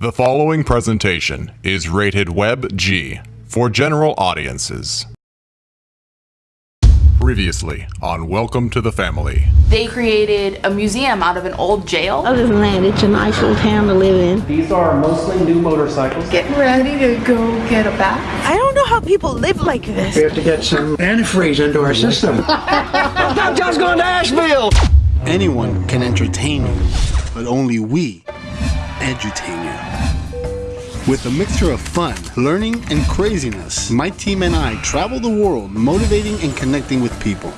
The following presentation is rated Web G for general audiences. Previously on Welcome to the Family. They created a museum out of an old jail. Other than that, it's a nice little town to live in. These are mostly new motorcycles. Getting ready to go get a bath. I don't know how people live like this. We have to get some antifreeze into our system. I'm just going to Asheville! Anyone can entertain you, but only we edutain you. With a mixture of fun, learning, and craziness, my team and I travel the world motivating and connecting with people.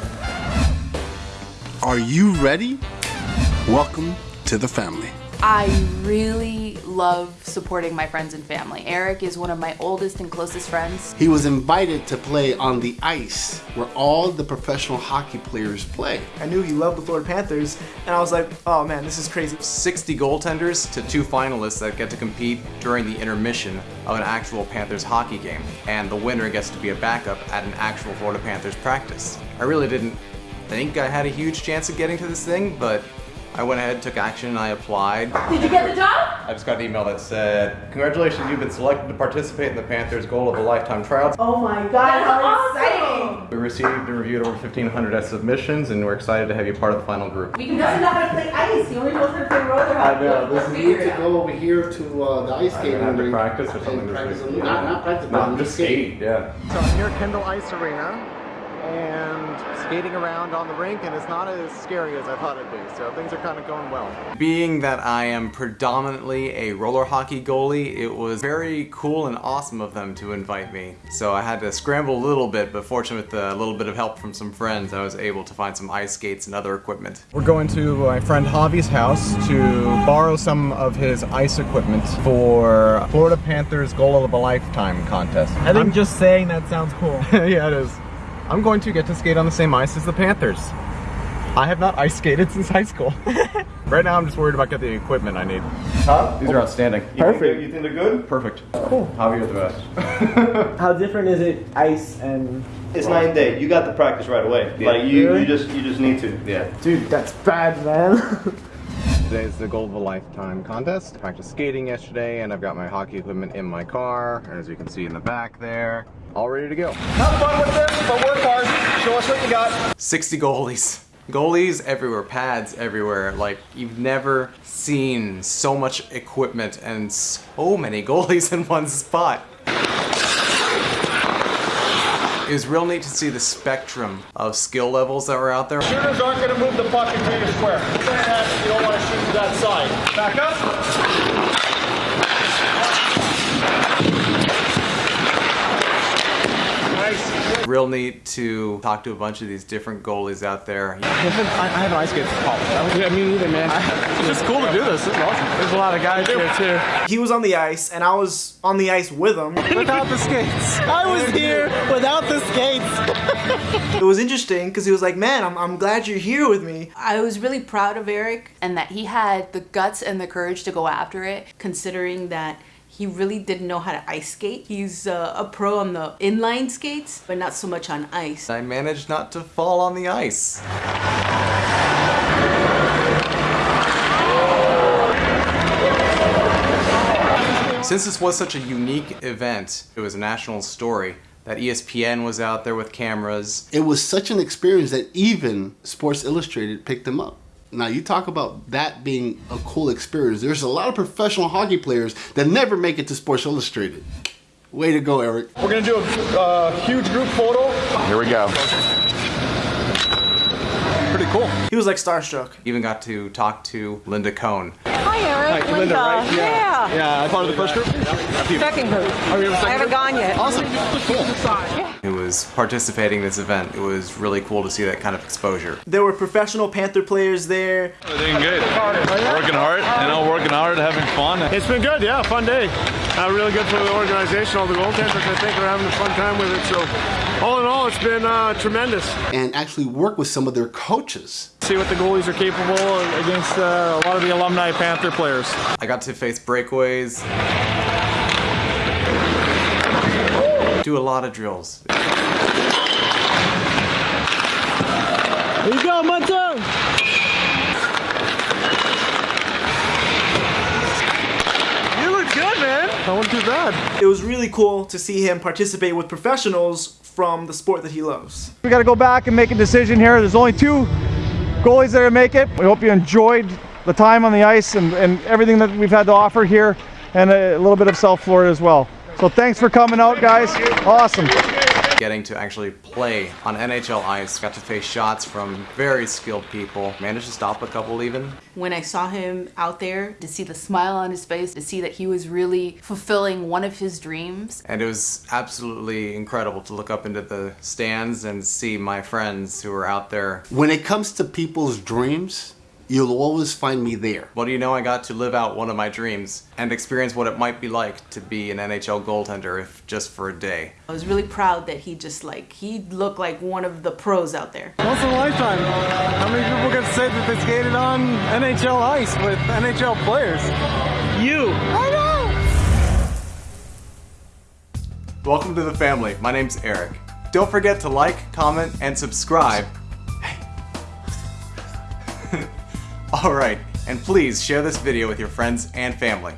Are you ready? Welcome to the family. I really love supporting my friends and family. Eric is one of my oldest and closest friends. He was invited to play on the ice where all the professional hockey players play. I knew he loved the Florida Panthers, and I was like, oh man, this is crazy. 60 goaltenders to two finalists that get to compete during the intermission of an actual Panthers hockey game. And the winner gets to be a backup at an actual Florida Panthers practice. I really didn't think I had a huge chance of getting to this thing, but I went ahead, took action, and I applied. Did you get the job? I just got an email that said, Congratulations, you've been selected to participate in the Panthers Goal of a Lifetime tryouts. Oh my god, how exciting! We received and reviewed over 1,500 submissions, and we're excited to have you part of the final group. He doesn't know how to play ice. He only knows how to play roller hockey. this is need to go over here to uh, the ice skating gonna have to practice or something practice Not, not practice, No, but I'm just skating, yeah. So I'm here at Kendall Ice Arena and skating around on the rink and it's not as scary as I thought it'd be. So things are kind of going well. Being that I am predominantly a roller hockey goalie, it was very cool and awesome of them to invite me. So I had to scramble a little bit, but fortunately with a little bit of help from some friends, I was able to find some ice skates and other equipment. We're going to my friend Javi's house to borrow some of his ice equipment for Florida Panthers Goal of a Lifetime contest. I think just saying that sounds cool. yeah, it is. I'm going to get to skate on the same ice as the Panthers. I have not ice skated since high school. right now I'm just worried about getting the equipment I need. Huh? These are outstanding. Perfect. You think they're good? Perfect. Cool. Javi, you're the best. How different is it, ice and... It's night and day. You got the practice right away. Like you, Really? you just you just need to. yeah. Dude, that's bad, man. Today is the Goal of a Lifetime contest. I Practiced skating yesterday and I've got my hockey equipment in my car. As you can see in the back there, all ready to go. Have fun with this, but work hard. Show us what you got. 60 goalies. Goalies everywhere, pads everywhere. Like, you've never seen so much equipment and so many goalies in one spot. It was real neat to see the spectrum of skill levels that were out there. Shooters aren't going to move the puck into square. You don't want to shoot to that side. Back up. Nice. Real neat to talk to a bunch of these different goalies out there. I have an ice skate for. Yeah, me neither, man. It's just cool to do this. It's awesome. There's a lot of guys here, too. He was on the ice, and I was on the ice with him. Without the skates. I was here without the skates. It was interesting, because he was like, man, I'm, I'm glad you're here with me. I was really proud of Eric and that he had the guts and the courage to go after it, considering that he really didn't know how to ice skate. He's uh, a pro on the inline skates, but not so much on ice. I managed not to fall on the ice. Since this was such a unique event, it was a national story, that ESPN was out there with cameras. It was such an experience that even Sports Illustrated picked them up. Now you talk about that being a cool experience. There's a lot of professional hockey players that never make it to Sports Illustrated. Way to go, Eric. We're going to do a uh, huge group photo. Here we go. Pretty cool. He was like starstruck. Even got to talk to Linda Cohn. Hi, Eric. Hi, Linda, right? Yeah. Yeah, I part of the first group. Second group. Second I haven't gone yet. Awesome. Cool. who was participating in this event. It was really cool to see that kind of exposure. There were professional Panther players there. Doing good. Working hard, you know, working hard, having fun. It's been good, yeah, fun day. Uh, really good for the organization, all the goaltenders. I think are having a fun time with it. So, all in all, it's been uh, tremendous. And actually work with some of their coaches. See what the goalies are capable against uh, a lot of the alumni Panther players. I got to face breakaways, do a lot of drills. Here you go, Munter! You look That wasn't too bad. It was really cool to see him participate with professionals from the sport that he loves. We got to go back and make a decision here. There's only two goalies that are make it. We hope you enjoyed the time on the ice and, and everything that we've had to offer here and a little bit of South Florida as well. So thanks for coming out, guys. Awesome. Getting to actually play on NHL ice, got to face shots from very skilled people, managed to stop a couple even. When I saw him out there, to see the smile on his face, to see that he was really fulfilling one of his dreams. And it was absolutely incredible to look up into the stands and see my friends who were out there. When it comes to people's dreams, you'll always find me there. Well, do you know I got to live out one of my dreams and experience what it might be like to be an NHL goaltender if just for a day. I was really proud that he just like, he looked like one of the pros out there. Once in a lifetime. How many people get to say that they skated on NHL ice with NHL players? You. I know. Welcome to the family. My name's Eric. Don't forget to like, comment, and subscribe. Alright, and please share this video with your friends and family.